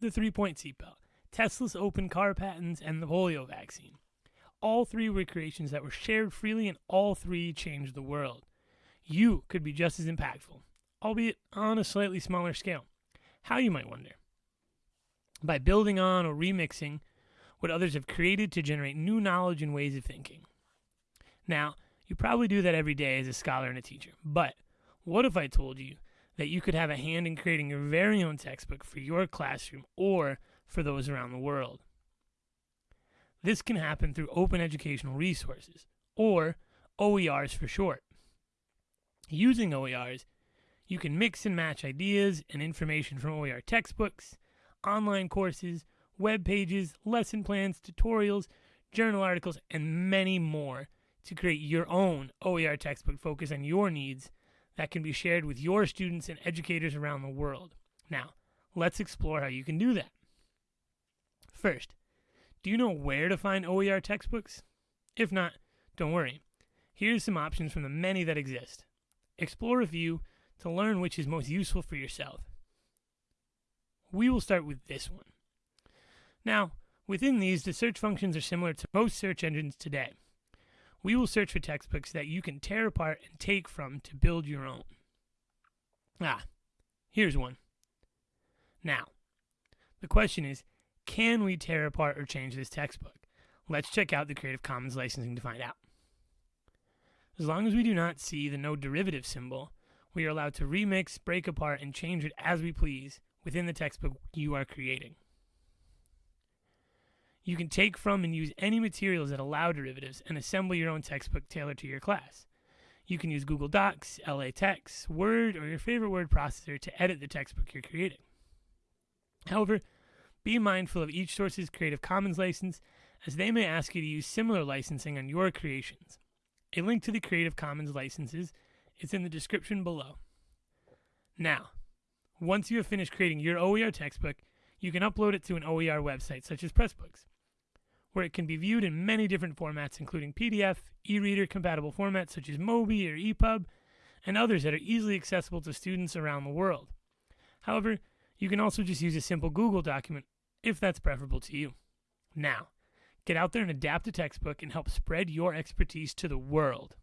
the three point seatbelt, Tesla's open car patents, and the polio vaccine. All three were creations that were shared freely, and all three changed the world. You could be just as impactful, albeit on a slightly smaller scale. How, you might wonder? By building on or remixing what others have created to generate new knowledge and ways of thinking. Now, you probably do that every day as a scholar and a teacher, but what if I told you that you could have a hand in creating your very own textbook for your classroom or for those around the world? This can happen through open educational resources, or OERs for short. Using OERs, you can mix and match ideas and information from OER textbooks, online courses, web pages, lesson plans, tutorials, journal articles, and many more to create your own OER textbook focused on your needs that can be shared with your students and educators around the world. Now, let's explore how you can do that. First, do you know where to find OER textbooks? If not, don't worry. Here's some options from the many that exist. Explore a few to learn which is most useful for yourself. We will start with this one. Now, within these, the search functions are similar to most search engines today. We will search for textbooks that you can tear apart and take from to build your own. Ah, here's one. Now, the question is can we tear apart or change this textbook? Let's check out the Creative Commons licensing to find out. As long as we do not see the no derivative symbol, we are allowed to remix, break apart, and change it as we please within the textbook you are creating. You can take from and use any materials that allow derivatives and assemble your own textbook tailored to your class. You can use Google Docs, LaTeX, Word, or your favorite word processor to edit the textbook you're creating. However, be mindful of each source's Creative Commons license, as they may ask you to use similar licensing on your creations. A link to the Creative Commons licenses is in the description below. Now, once you have finished creating your OER textbook, you can upload it to an OER website such as Pressbooks where it can be viewed in many different formats, including PDF, e reader compatible formats such as Mobi or EPUB, and others that are easily accessible to students around the world. However, you can also just use a simple Google document if that's preferable to you. Now, get out there and adapt a textbook and help spread your expertise to the world.